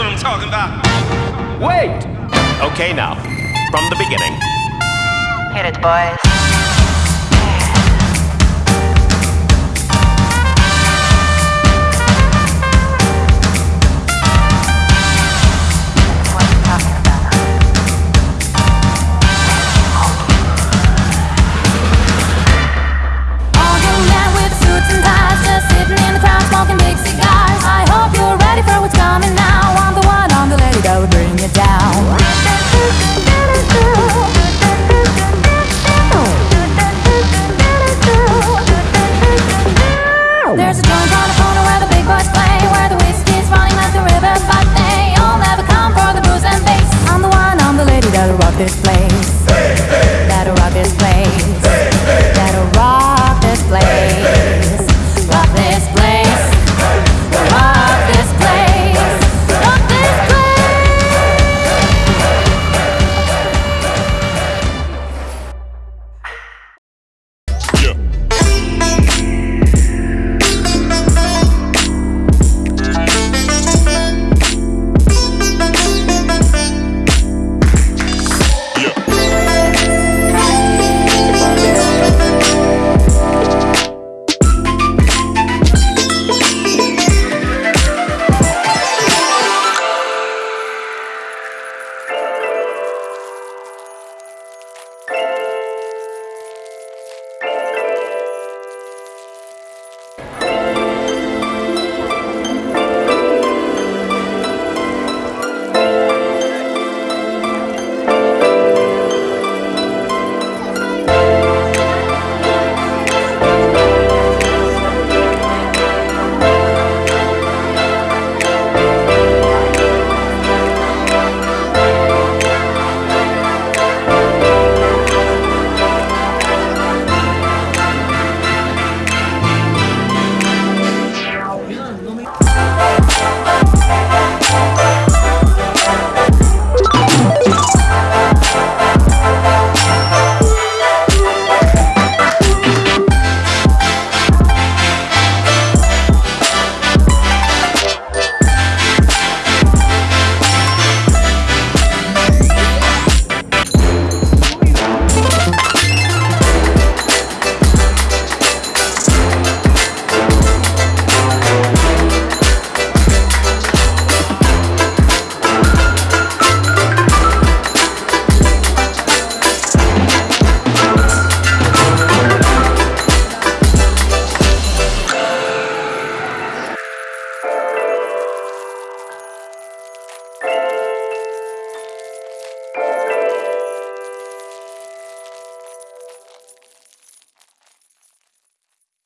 what I'm talking about. Wait! Okay, now, from the beginning. Hit it, boys. about this